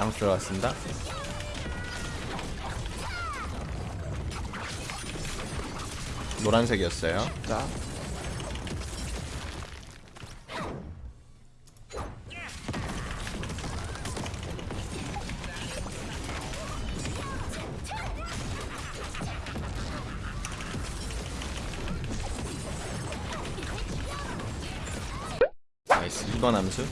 암수 들어갔습니다. 노란색이었어요. 자 나이스. 2번 암수.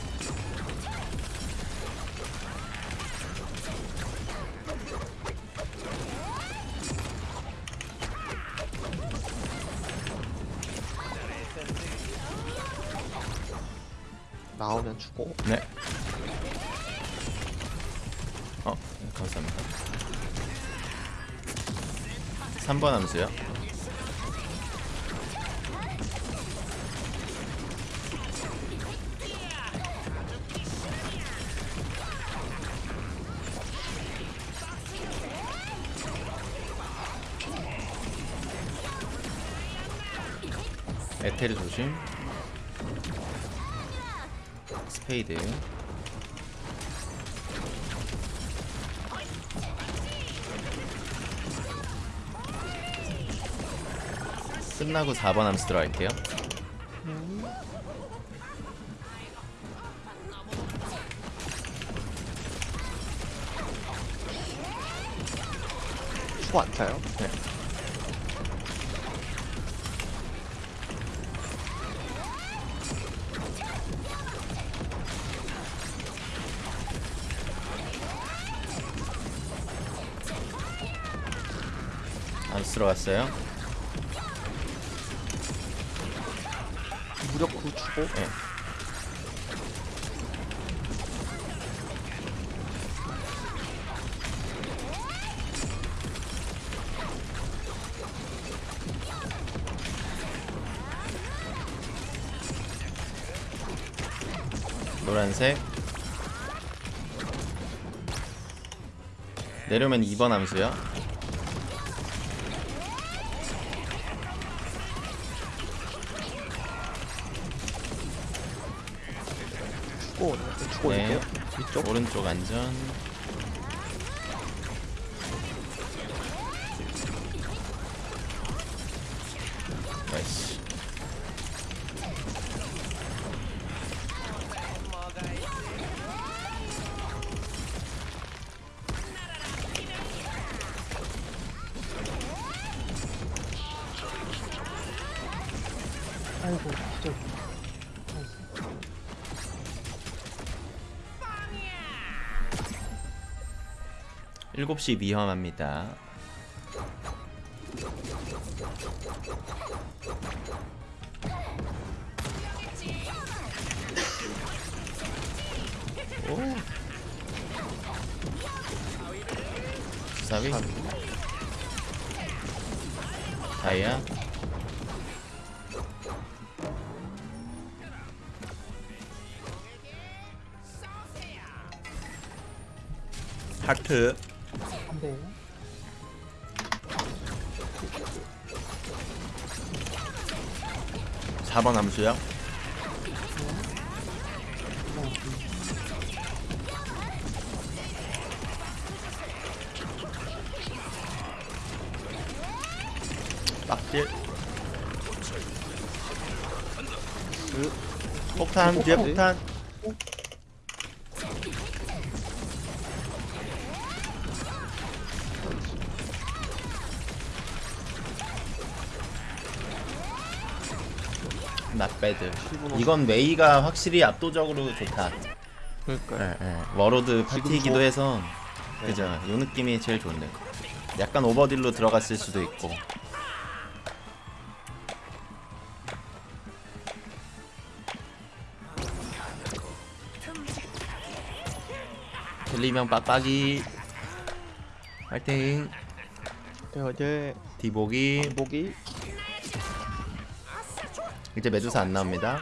주고 네. 어, 감사합니다. 3번 함수요. 에테르 조심. 스페이드. 끝나고 4번 함수 들어갈게요. 추고 안 차요 네. 들어갔어요. 무력 9 주고 네. 노란색 내려오면 2번 함수요 주고 주고 네. 올게요. 위쪽. 오른쪽 안전 7시 위험합니다. 오 사비 다이아? 하트. 한대 4번 함수요? 빡질 그 폭탄 뒤에 폭탄 배드. 이건 메이가 확실히 압도적으로 좋다. 그러니까요. 예, 예. 워로드 파티이기도 저- 해서 그죠? 요 느낌이 제일 좋네 약간 오버딜로 들어갔을 수도 있고. 델리명 빡빡이. 화이팅. 네, 어제 디보기. 목이 이제 메두사 안 나옵니다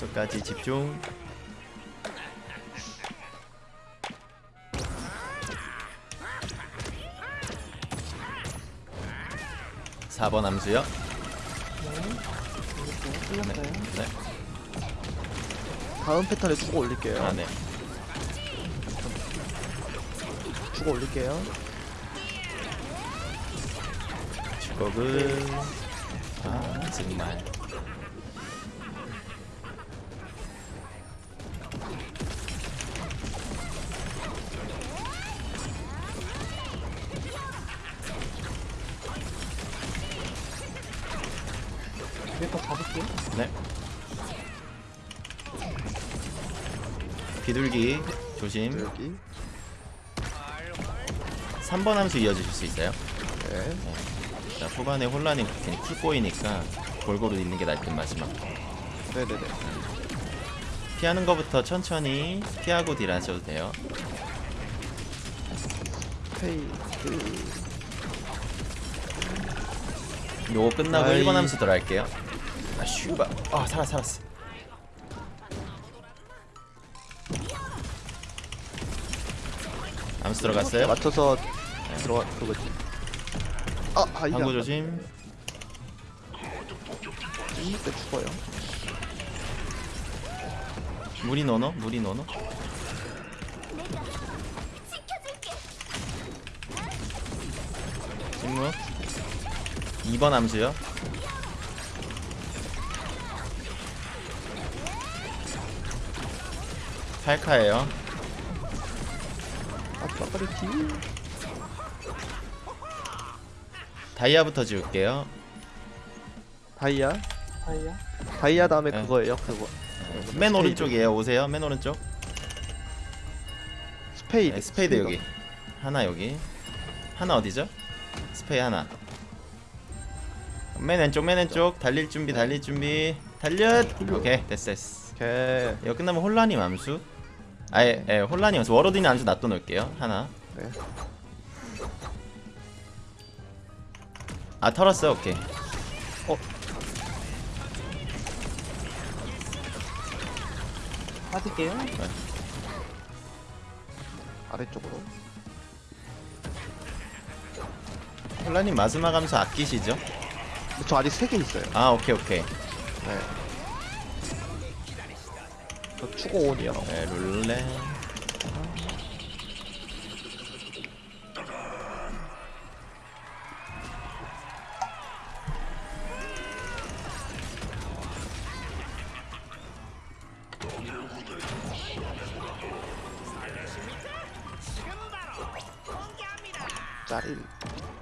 저까지 집중 4번 암수요. 네. 끝났어요. 네. 다음 패턴에 추고 올릴게요. 아 네. 추고 올릴게요. 직업은 아 정말. 이거 잡을게요. 네. 비둘기 조심. 여기. 3번 함수 이어주실 수 있어요? 네. 자, 후반에 혼란이 쿨 꼬이니까 골고루 있는 게 나을 듯 마지막. 네네네. 피하는 거부터 천천히 피하고 딜 하셔도 돼요. 페이드. 요거 끝나고 아이. 1번 함수 들어갈게요. 아, 슈바. 아, 살아, 살았어. 들어갔어요? 맞춰서 들어가 그거지. 아, 아 이게 방구 안 조심. 맞- 이때 죽어요. 무리 노노? 무리 노노? 직무 2번 함수요 팔카예요 아빠 빨리 딜. 다이아부터 지울게요 다이아. 다이아. 다이아 다음에 네. 그거예요. 그거. 맨 오른쪽이에요 오세요 맨 오른쪽 스페이드. 네, 스페이드 여기 하나 여기 하나 어디죠? 스페이 하나 맨 왼쪽 맨 왼쪽 달릴 준비 달릴 준비 달려 오케이 됐어 됐어 오케이. 이거 끝나면 혼란이 암수 아예 예, 혼란이 암수 워로드니 암수 놔둬 놓을게요 하나 네. 아 털었어 오케이 빠질게요. 아래쪽으로. 혼란이 마지막 암수 아끼시죠? 저 아직 세개 있어요. 아 오케이 오케이 네. 저 추고 온이요. 네, 룰레 짤일.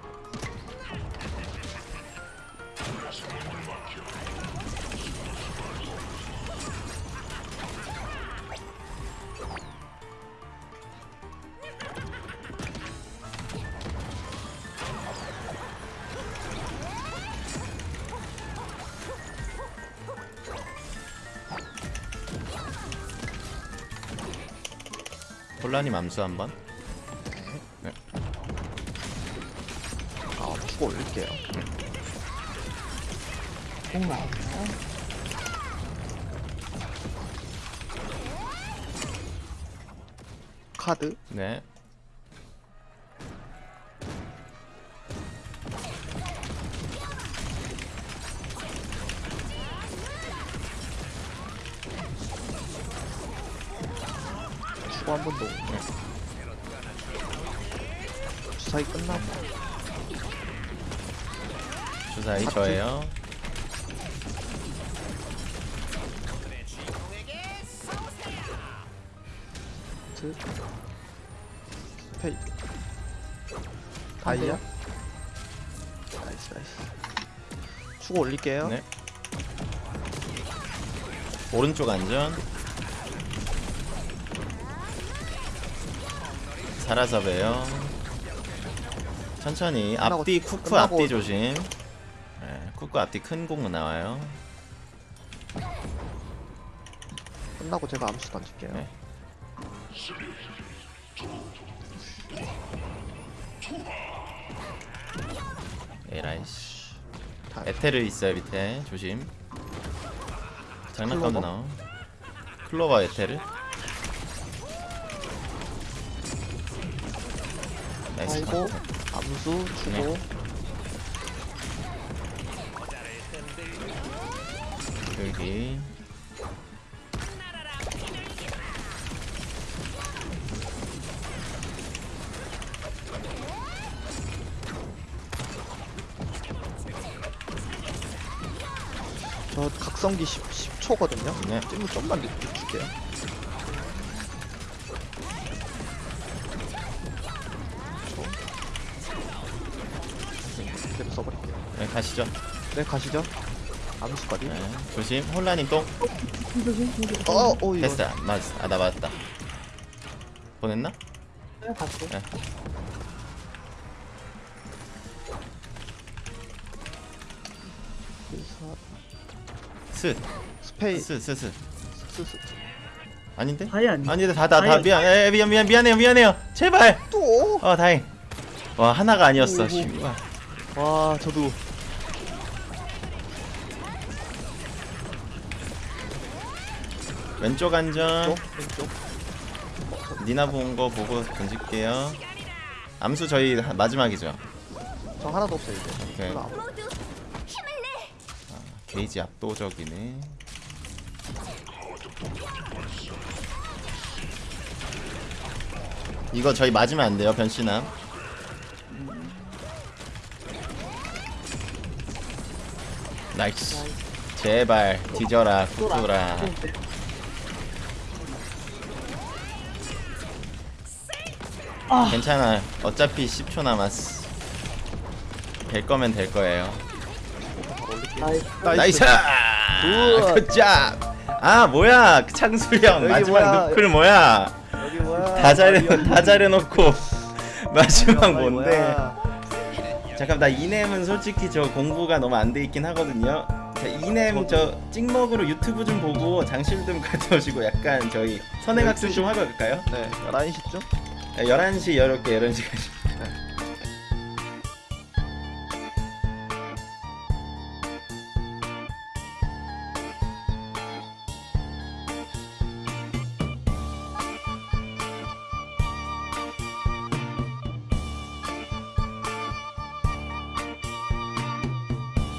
혼란이 암수 한번 아, 추고 올릴게요. 공 나왔어요. 카드. 네 주사위. 저예요 트. 스페이드. 다이아. 나이스 나이스. 추고 올릴게요. 네 오른쪽 안전 사라잡아요 천천히 끝나고- 앞뒤 쿠쿠 끝나고- 앞뒤 조심 네, 쿠쿠 앞뒤 큰 공 나와요 끝나고 제가 암수 던질게요. 네. 에라이씨 다 에테르 있어요 밑에 조심 클로버? 나와 클로버 에테르 나이스 아이고. 암수 주고 돌기 저 각성기 10, 10초거든요. 네. 찜무 좀만 늦게 줄게요. 그대로 써버릴게요. 네, 가시죠 네, 가시죠. 암수까지. 네, 조심 혼란님 똥 어, 오, 이거. 됐어 맞았어 아나 맞았다 보냈나? 네 갔어요 네. 그래서 스페이, 스, 스스 스 스, 스. 아닌데? 다이 아니 아니다 다 다 다 다이. 미안 에, 미안 미안 미안해요 미안해요 제발 또! 어 다행 와 하나가 아니었어. 와, 저도. 왼쪽 안전. 왼쪽, 왼쪽. 니나 본 거 보고 던질게요. 암수 저희 하- 마지막이죠. 저 하나도 없어요, 이제. 오케이. 아무- 게이지 압도적이네. 이거 저희 맞으면 안 돼요 변신함. nice. 제발 뒤져라 굿돌아 아 괜찮아 어차피 10초 남았어 될 거면 될 거예요. nice nice good job 아 뭐야 그 창수형 여기 마지막 뭐야. 누클 뭐야 여기 뭐야? 다 잘해. 다 잘해놓고 마지막 뭔데? 잠깐 나 이넴은 솔직히 저 공부가 너무 안 돼 있긴 하거든요 자, 이넴 저 찍먹으로 유튜브 좀 보고 장실 좀 갔다 오시고 약간 저희 선행학습 좀 하고 갈까요? 네, 11시쯤? 11시 이렇게 11시까지